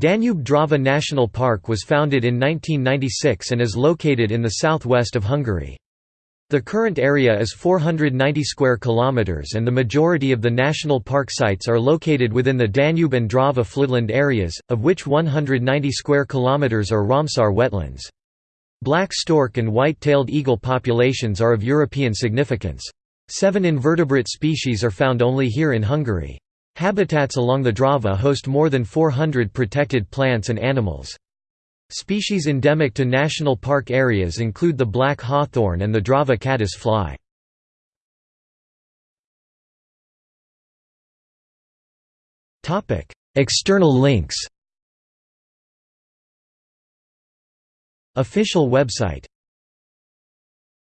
Danube-Drava National Park was founded in 1996 and is located in the southwest of Hungary. The current area is 490 square kilometers and the majority of the national park sites are located within the Danube and Drava floodland areas, of which 190 square kilometers are Ramsar wetlands. Black stork and white-tailed eagle populations are of European significance. Seven invertebrate species are found only here in Hungary. Habitats along the Drava host more than 400 protected plants and animals. Species endemic to national park areas include the black hawthorn and the Drava caddis fly. External links Official website